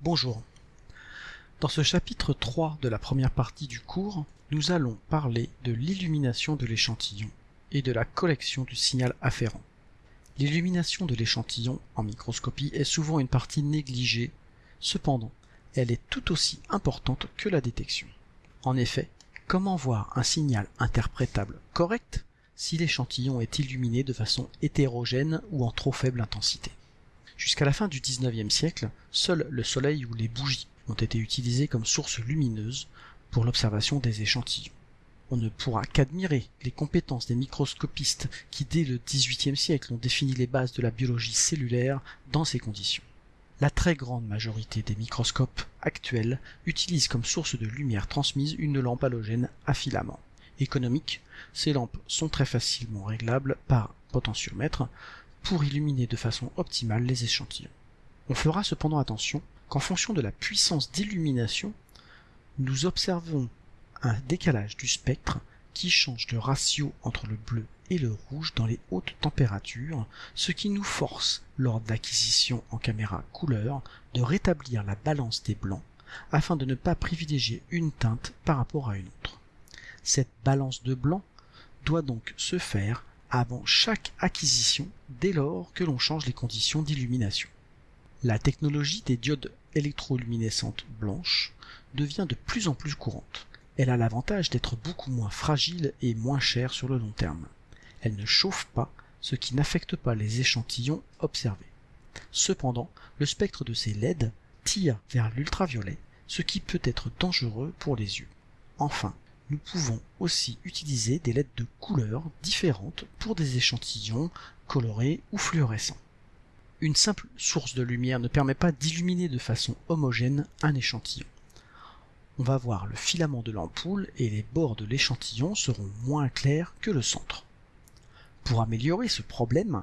Bonjour. Dans ce chapitre 3 de la première partie du cours, nous allons parler de l'illumination de l'échantillon et de la collection du signal afférent. L'illumination de l'échantillon en microscopie est souvent une partie négligée, cependant, elle est tout aussi importante que la détection. En effet, comment voir un signal interprétable correct si l'échantillon est illuminé de façon hétérogène ou en trop faible intensité? Jusqu'à la fin du XIXe siècle, seul le soleil ou les bougies ont été utilisés comme source lumineuse pour l'observation des échantillons. On ne pourra qu'admirer les compétences des microscopistes qui dès le XVIIIe siècle ont défini les bases de la biologie cellulaire dans ces conditions. La très grande majorité des microscopes actuels utilisent comme source de lumière transmise une lampe halogène à filament. Économique, ces lampes sont très facilement réglables par potentiomètre, pour illuminer de façon optimale les échantillons. On fera cependant attention qu'en fonction de la puissance d'illumination, nous observons un décalage du spectre qui change le ratio entre le bleu et le rouge dans les hautes températures, ce qui nous force, lors de l'acquisition en caméra couleur, de rétablir la balance des blancs afin de ne pas privilégier une teinte par rapport à une autre. Cette balance de blanc doit donc se faire avant chaque acquisition dès lors que l'on change les conditions d'illumination. La technologie des diodes électroluminescentes blanches devient de plus en plus courante. Elle a l'avantage d'être beaucoup moins fragile et moins chère sur le long terme. Elle ne chauffe pas, ce qui n'affecte pas les échantillons observés. Cependant, le spectre de ces LED tire vers l'ultraviolet, ce qui peut être dangereux pour les yeux. Enfin, nous pouvons aussi utiliser des LED de couleurs différentes pour des échantillons colorés ou fluorescents. Une simple source de lumière ne permet pas d'illuminer de façon homogène un échantillon. On va voir le filament de l'ampoule et les bords de l'échantillon seront moins clairs que le centre. Pour améliorer ce problème,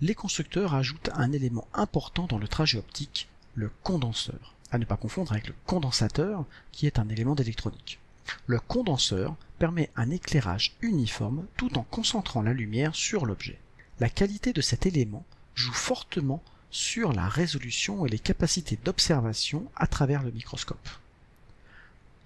les constructeurs ajoutent un élément important dans le trajet optique, le condenseur, à ne pas confondre avec le condensateur qui est un élément d'électronique. Le condenseur permet un éclairage uniforme tout en concentrant la lumière sur l'objet. La qualité de cet élément joue fortement sur la résolution et les capacités d'observation à travers le microscope.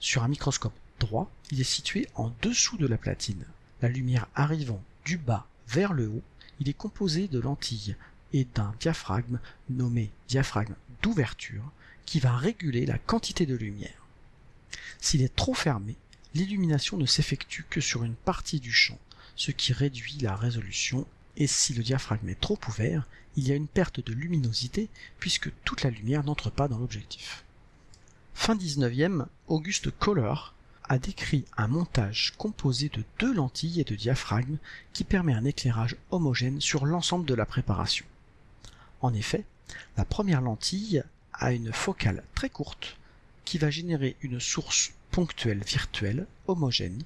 Sur un microscope droit, il est situé en dessous de la platine. La lumière arrivant du bas vers le haut, il est composé de lentilles et d'un diaphragme nommé diaphragme d'ouverture qui va réguler la quantité de lumière. S'il est trop fermé, l'illumination ne s'effectue que sur une partie du champ, ce qui réduit la résolution, et si le diaphragme est trop ouvert, il y a une perte de luminosité puisque toute la lumière n'entre pas dans l'objectif. Fin 19e, Auguste Kohler a décrit un montage composé de deux lentilles et de diaphragme qui permet un éclairage homogène sur l'ensemble de la préparation. En effet, la première lentille a une focale très courte qui va générer une source ponctuelle virtuelle homogène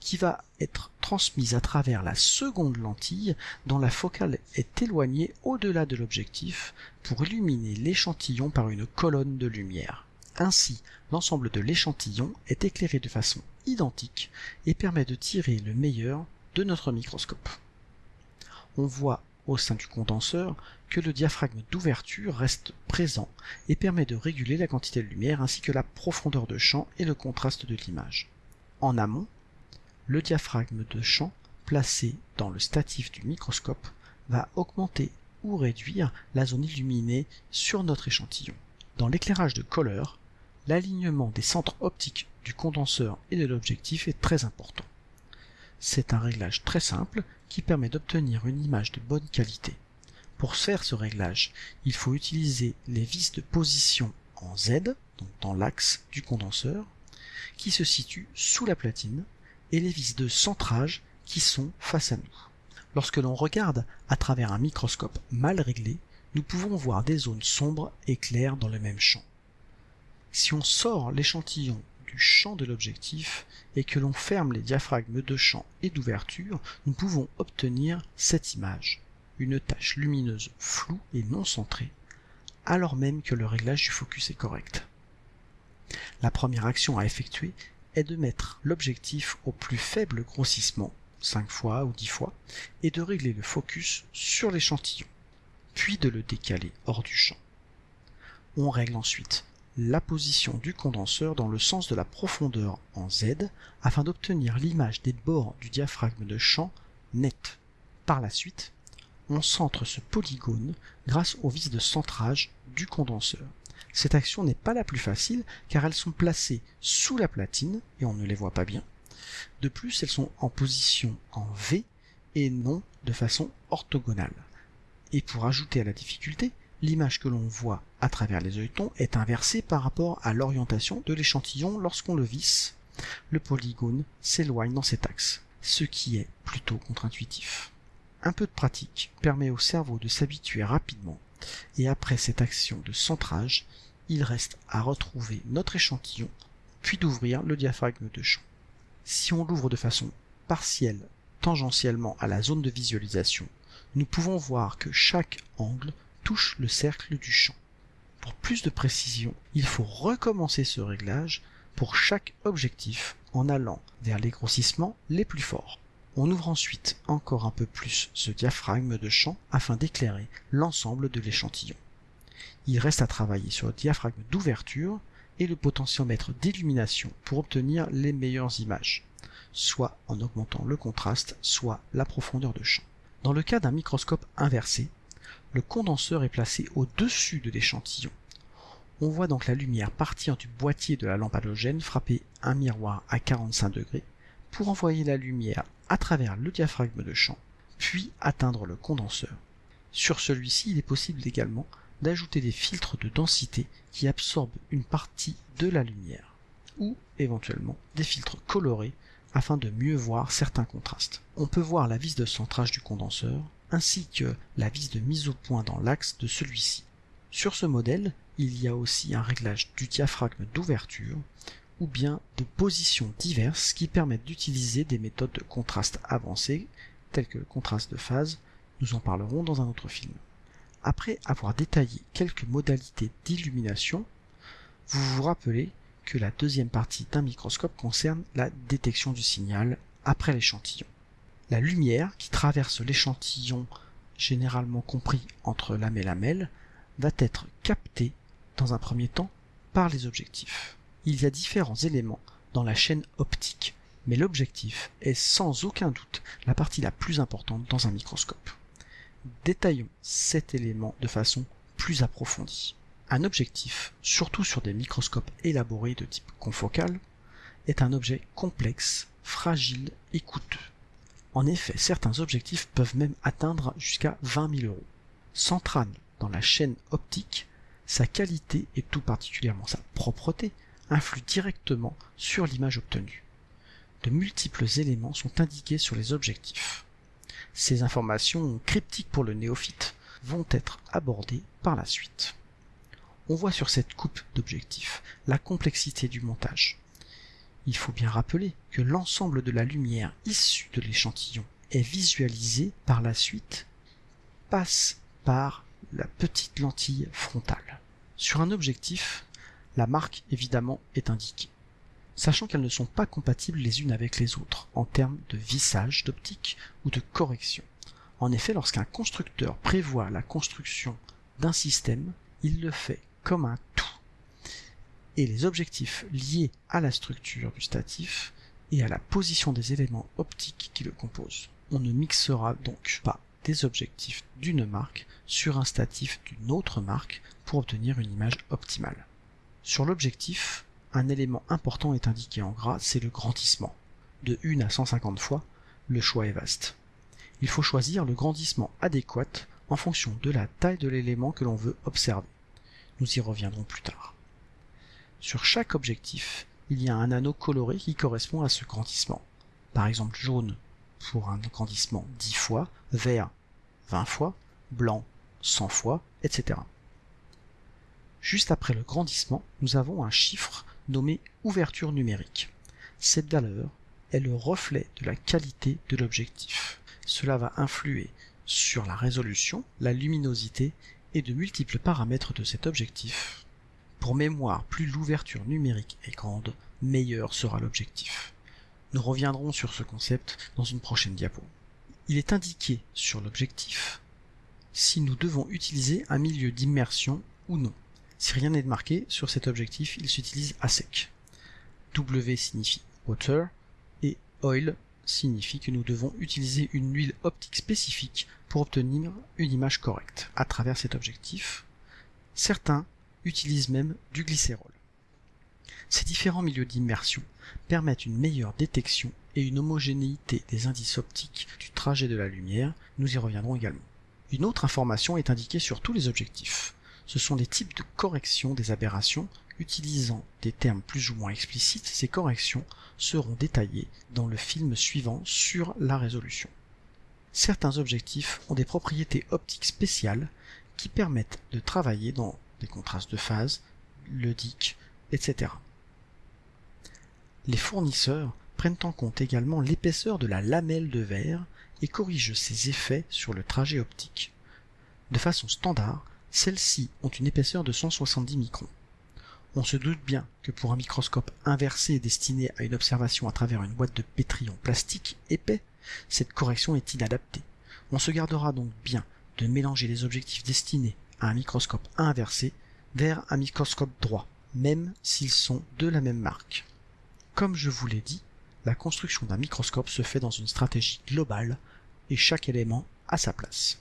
qui va être transmise à travers la seconde lentille dont la focale est éloignée au-delà de l'objectif pour illuminer l'échantillon par une colonne de lumière. Ainsi, l'ensemble de l'échantillon est éclairé de façon identique et permet de tirer le meilleur de notre microscope. On voit au sein du condenseur que le diaphragme d'ouverture reste présent et permet de réguler la quantité de lumière ainsi que la profondeur de champ et le contraste de l'image. En amont, le diaphragme de champ placé dans le statif du microscope va augmenter ou réduire la zone illuminée sur notre échantillon. Dans l'éclairage de couleur, l'alignement des centres optiques du condenseur et de l'objectif est très important. C'est un réglage très simple qui permet d'obtenir une image de bonne qualité. Pour faire ce réglage, il faut utiliser les vis de position en Z, donc dans l'axe du condenseur, qui se situent sous la platine, et les vis de centrage qui sont face à nous. Lorsque l'on regarde à travers un microscope mal réglé, nous pouvons voir des zones sombres et claires dans le même champ. Si on sort l'échantillon du champ de l'objectif et que l'on ferme les diaphragmes de champ et d'ouverture, nous pouvons obtenir cette image, une tache lumineuse floue et non centrée, alors même que le réglage du focus est correct. La première action à effectuer est de mettre l'objectif au plus faible grossissement, 5 fois ou 10 fois, et de régler le focus sur l'échantillon, puis de le décaler hors du champ. On règle ensuite la position du condenseur dans le sens de la profondeur en Z afin d'obtenir l'image des bords du diaphragme de champ net. Par la suite, on centre ce polygone grâce au vis de centrage du condenseur. Cette action n'est pas la plus facile car elles sont placées sous la platine et on ne les voit pas bien. De plus, elles sont en position en V et non de façon orthogonale. Et pour ajouter à la difficulté, l'image que l'on voit à travers les œilletons est inversée par rapport à l'orientation de l'échantillon lorsqu'on le visse. Le polygone s'éloigne dans cet axe, ce qui est plutôt contre-intuitif. Un peu de pratique permet au cerveau de s'habituer rapidement, et après cette action de centrage, il reste à retrouver notre échantillon, puis d'ouvrir le diaphragme de champ. Si on l'ouvre de façon partielle, tangentiellement à la zone de visualisation, nous pouvons voir que chaque angle touche le cercle du champ. Pour plus de précision, il faut recommencer ce réglage pour chaque objectif en allant vers les grossissements les plus forts. On ouvre ensuite encore un peu plus ce diaphragme de champ afin d'éclairer l'ensemble de l'échantillon. Il reste à travailler sur le diaphragme d'ouverture et le potentiomètre d'illumination pour obtenir les meilleures images, soit en augmentant le contraste, soit la profondeur de champ. Dans le cas d'un microscope inversé, le condenseur est placé au-dessus de l'échantillon. On voit donc la lumière partir du boîtier de la lampe halogène frapper un miroir à 45 degrés pour envoyer la lumière à travers le diaphragme de champ, puis atteindre le condenseur. Sur celui-ci, il est possible également d'ajouter des filtres de densité qui absorbent une partie de la lumière, ou éventuellement des filtres colorés afin de mieux voir certains contrastes. On peut voir la vis de centrage du condenseur, ainsi que la vis de mise au point dans l'axe de celui-ci. Sur ce modèle, il y a aussi un réglage du diaphragme d'ouverture, ou bien de positions diverses qui permettent d'utiliser des méthodes de contraste avancées, telles que le contraste de phase, nous en parlerons dans un autre film. Après avoir détaillé quelques modalités d'illumination, vous vous rappelez que la deuxième partie d'un microscope concerne la détection du signal après l'échantillon. La lumière qui traverse l'échantillon, généralement compris entre lame et lamelle, va être captée dans un premier temps par les objectifs il y a différents éléments dans la chaîne optique, mais l'objectif est sans aucun doute la partie la plus importante dans un microscope. Détaillons cet élément de façon plus approfondie. Un objectif, surtout sur des microscopes élaborés de type confocal, est un objet complexe, fragile et coûteux. En effet, certains objectifs peuvent même atteindre jusqu'à 20 000 euros. Central dans la chaîne optique, sa qualité et tout particulièrement sa propreté influe directement sur l'image obtenue. De multiples éléments sont indiqués sur les objectifs. Ces informations cryptiques pour le néophyte vont être abordées par la suite. On voit sur cette coupe d'objectifs la complexité du montage. Il faut bien rappeler que l'ensemble de la lumière issue de l'échantillon est visualisé par la suite passe par la petite lentille frontale. Sur un objectif, la marque évidemment est indiquée. Sachant qu'elles ne sont pas compatibles les unes avec les autres en termes de vissage d'optique ou de correction. En effet, lorsqu'un constructeur prévoit la construction d'un système, il le fait comme un tout. Et les objectifs liés à la structure du statif et à la position des éléments optiques qui le composent. On ne mixera donc pas des objectifs d'une marque sur un statif d'une autre marque pour obtenir une image optimale. Sur l'objectif, un élément important est indiqué en gras, c'est le grandissement. De 1 à 150 fois, le choix est vaste. Il faut choisir le grandissement adéquat en fonction de la taille de l'élément que l'on veut observer. Nous y reviendrons plus tard. Sur chaque objectif, il y a un anneau coloré qui correspond à ce grandissement. Par exemple jaune pour un grandissement 10 fois, vert 20 fois, blanc 100 fois, etc. Juste après le grandissement, nous avons un chiffre nommé ouverture numérique. Cette valeur est le reflet de la qualité de l'objectif. Cela va influer sur la résolution, la luminosité et de multiples paramètres de cet objectif. Pour mémoire, plus l'ouverture numérique est grande, meilleur sera l'objectif. Nous reviendrons sur ce concept dans une prochaine diapo. Il est indiqué sur l'objectif si nous devons utiliser un milieu d'immersion ou non. Si rien n'est marqué sur cet objectif, il s'utilise à sec. W signifie water et oil signifie que nous devons utiliser une huile optique spécifique pour obtenir une image correcte à travers cet objectif. Certains utilisent même du glycérol. Ces différents milieux d'immersion permettent une meilleure détection et une homogénéité des indices optiques du trajet de la lumière, nous y reviendrons également. Une autre information est indiquée sur tous les objectifs. Ce sont les types de correction des aberrations. Utilisant des termes plus ou moins explicites, ces corrections seront détaillées dans le film suivant sur la résolution. Certains objectifs ont des propriétés optiques spéciales qui permettent de travailler dans des contrastes de phase, le DIC, etc. Les fournisseurs prennent en compte également l'épaisseur de la lamelle de verre et corrigent ses effets sur le trajet optique. De façon standard, celles-ci ont une épaisseur de 170 microns. On se doute bien que pour un microscope inversé destiné à une observation à travers une boîte de pétri en plastique épais, cette correction est inadaptée. On se gardera donc bien de mélanger les objectifs destinés à un microscope inversé vers un microscope droit, même s'ils sont de la même marque. Comme je vous l'ai dit, la construction d'un microscope se fait dans une stratégie globale et chaque élément a sa place.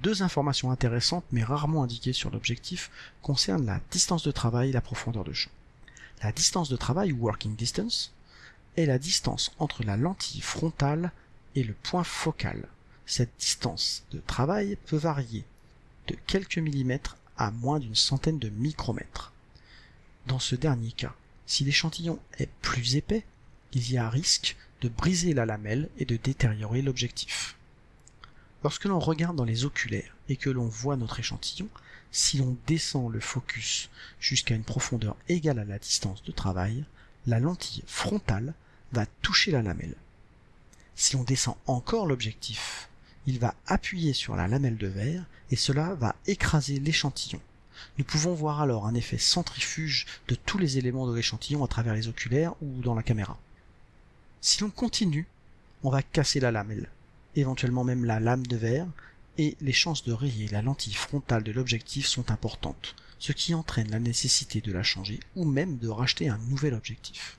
Deux informations intéressantes mais rarement indiquées sur l'objectif concernent la distance de travail et la profondeur de champ. La distance de travail ou working distance est la distance entre la lentille frontale et le point focal. Cette distance de travail peut varier de quelques millimètres à moins d'une centaine de micromètres. Dans ce dernier cas, si l'échantillon est plus épais, il y a risque de briser la lamelle et de détériorer l'objectif. Lorsque l'on regarde dans les oculaires et que l'on voit notre échantillon, si l'on descend le focus jusqu'à une profondeur égale à la distance de travail, la lentille frontale va toucher la lamelle. Si l'on descend encore l'objectif, il va appuyer sur la lamelle de verre et cela va écraser l'échantillon. Nous pouvons voir alors un effet centrifuge de tous les éléments de l'échantillon à travers les oculaires ou dans la caméra. Si l'on continue, on va casser la lamelle éventuellement même la lame de verre, et les chances de rayer la lentille frontale de l'objectif sont importantes, ce qui entraîne la nécessité de la changer ou même de racheter un nouvel objectif.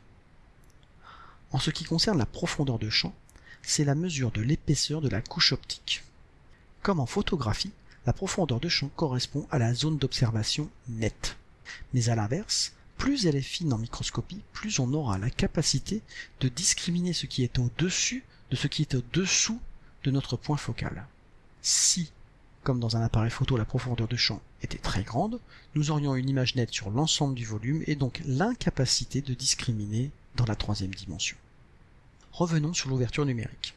En ce qui concerne la profondeur de champ, c'est la mesure de l'épaisseur de la couche optique. Comme en photographie, la profondeur de champ correspond à la zone d'observation nette. Mais à l'inverse, plus elle est fine en microscopie, plus on aura la capacité de discriminer ce qui est au-dessus de ce qui est au-dessous de notre point focal. Si, comme dans un appareil photo, la profondeur de champ était très grande, nous aurions une image nette sur l'ensemble du volume et donc l'incapacité de discriminer dans la troisième dimension. Revenons sur l'ouverture numérique.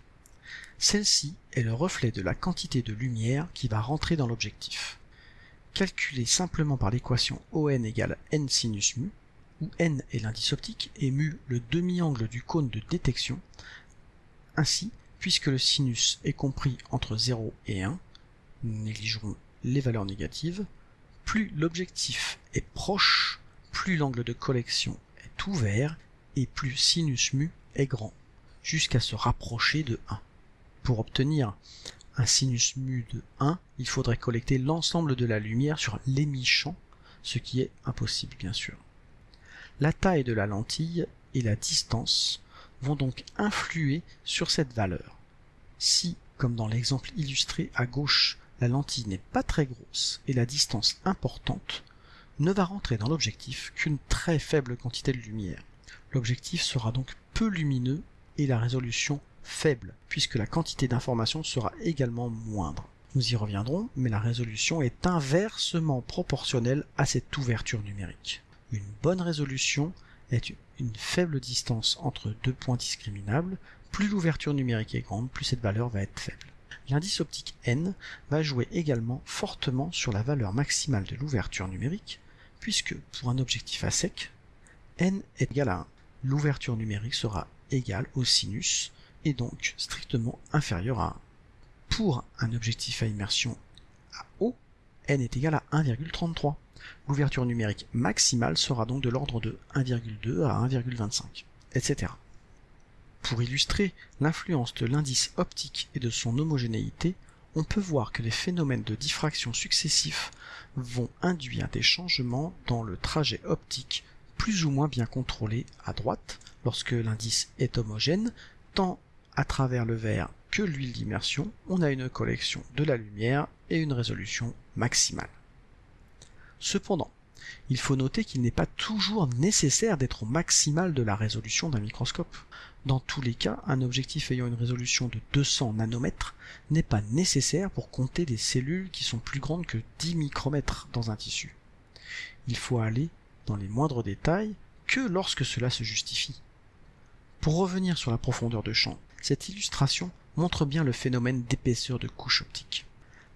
Celle-ci est le reflet de la quantité de lumière qui va rentrer dans l'objectif. Calculée simplement par l'équation ON égale n sinus mu, où n est l'indice optique et mu le demi-angle du cône de détection, ainsi puisque le sinus est compris entre 0 et 1, nous négligerons les valeurs négatives, plus l'objectif est proche, plus l'angle de collection est ouvert et plus sinus mu est grand, jusqu'à se rapprocher de 1. Pour obtenir un sinus mu de 1, il faudrait collecter l'ensemble de la lumière sur l'émis-champ, ce qui est impossible bien sûr. La taille de la lentille et la distance vont donc influer sur cette valeur. Si, comme dans l'exemple illustré à gauche, la lentille n'est pas très grosse et la distance importante, ne va rentrer dans l'objectif qu'une très faible quantité de lumière. L'objectif sera donc peu lumineux et la résolution faible, puisque la quantité d'information sera également moindre. Nous y reviendrons, mais la résolution est inversement proportionnelle à cette ouverture numérique. Une bonne résolution est une faible distance entre deux points discriminables, plus l'ouverture numérique est grande, plus cette valeur va être faible. L'indice optique n va jouer également fortement sur la valeur maximale de l'ouverture numérique, puisque pour un objectif à sec, n est égal à 1. L'ouverture numérique sera égale au sinus, et donc strictement inférieure à 1. Pour un objectif à immersion à eau, n est égal à 1,33. L'ouverture numérique maximale sera donc de l'ordre de 1,2 à 1,25, etc. Pour illustrer l'influence de l'indice optique et de son homogénéité, on peut voir que les phénomènes de diffraction successifs vont induire des changements dans le trajet optique plus ou moins bien contrôlé à droite lorsque l'indice est homogène, tant à travers le verre que l'huile d'immersion, on a une collection de la lumière et une résolution maximale. Cependant, il faut noter qu'il n'est pas toujours nécessaire d'être au maximal de la résolution d'un microscope. Dans tous les cas, un objectif ayant une résolution de 200 nanomètres n'est pas nécessaire pour compter des cellules qui sont plus grandes que 10 micromètres dans un tissu. Il faut aller dans les moindres détails que lorsque cela se justifie. Pour revenir sur la profondeur de champ, cette illustration montre bien le phénomène d'épaisseur de couche optique.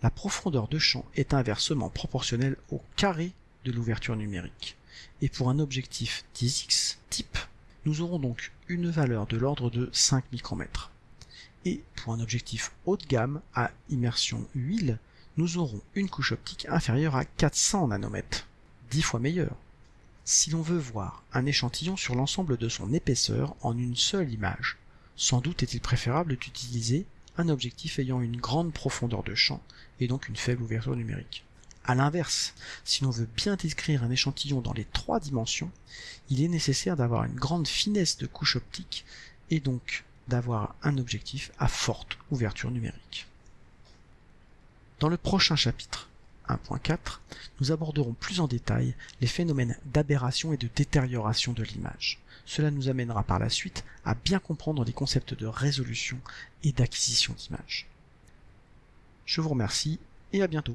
La profondeur de champ est inversement proportionnelle au carré de l'ouverture numérique. Et pour un objectif 10x type, nous aurons donc une valeur de l'ordre de 5 micromètres. Et pour un objectif haut de gamme à immersion huile, nous aurons une couche optique inférieure à 400 nanomètres, 10 fois meilleure. Si l'on veut voir un échantillon sur l'ensemble de son épaisseur en une seule image, sans doute est-il préférable d'utiliser un objectif ayant une grande profondeur de champ et donc une faible ouverture numérique. A l'inverse, si l'on veut bien décrire un échantillon dans les trois dimensions, il est nécessaire d'avoir une grande finesse de couche optique et donc d'avoir un objectif à forte ouverture numérique. Dans le prochain chapitre, 1.4, nous aborderons plus en détail les phénomènes d'aberration et de détérioration de l'image. Cela nous amènera par la suite à bien comprendre les concepts de résolution et d'acquisition d'images. Je vous remercie et à bientôt.